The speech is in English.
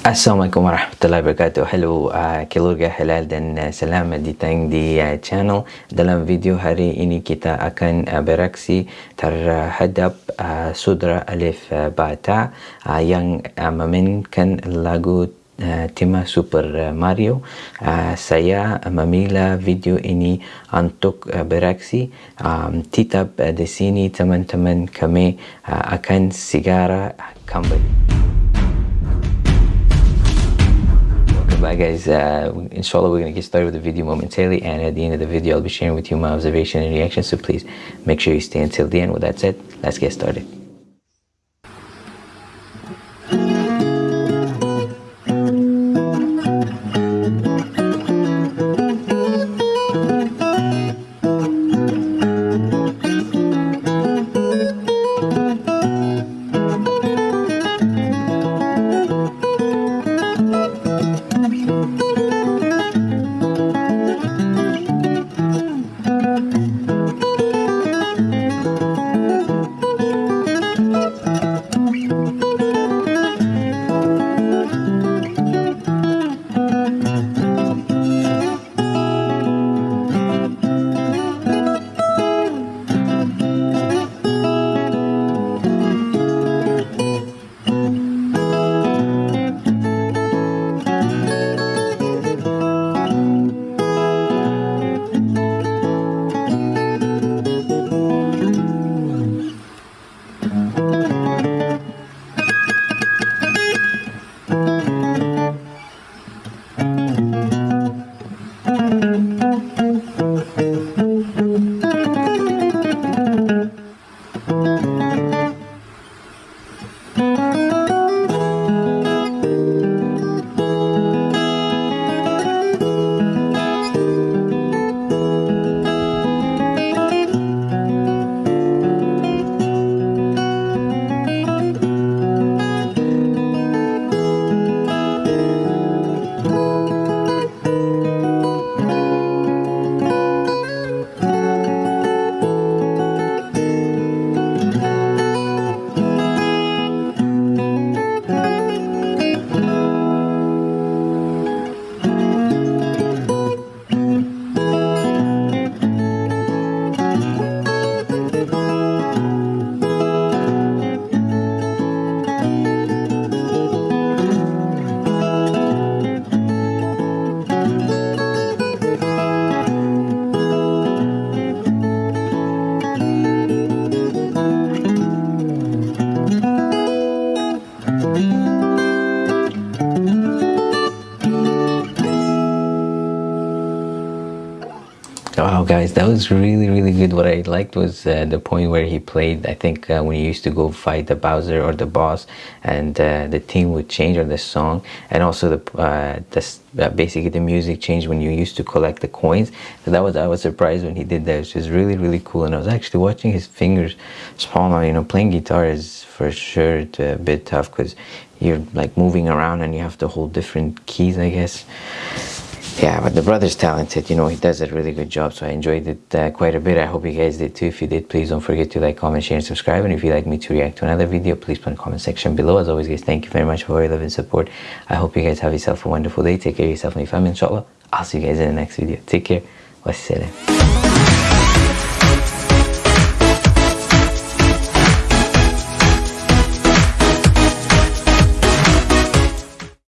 Assalamualaikum warahmatullahi wabarakatuh. Hello uh, keluarga halal dan uh, selamat datang di uh, channel. Dalam video hari ini kita akan uh, bereaksi terhadap uh, Sudra Alif uh, Bata uh, Yang uh, memainkan lagu uh, tema Super Mario. Uh, Saya memilih video ini untuk uh, bereaksi um, Tetap uh, di sini teman-teman kami uh, akan segera kembali Bye guys, uh, inshallah we're to get started with the video momentarily and at the end of the video I'll be sharing with you my observation and reaction so please make sure you stay until the end. With that said, let's get started. Wow guys, that was really really good. What I liked was uh, the point where he played, I think uh, when he used to go fight the Bowser or the boss and uh, the theme would change or the song and also the, uh, the uh, basically the music changed when you used to collect the coins. So that was, I was surprised when he did that. It was really really cool and I was actually watching his fingers small. You know, playing guitar is for sure a bit tough because you're like moving around and you have to hold different keys I guess yeah but the brother's talented. You know he does a really good job so i enjoyed it uh, quite a bit. I hope you guys did too. If you did please don't forget to like comment share and subscribe. And if you'd like me to react to another video please put in the comment section below. As always guys thank you very much for your love and support. I hope you guys have yourself a wonderful day. Take care of yourself and your family inshallah. I'll see you guys in the next video. Take care. Wassalam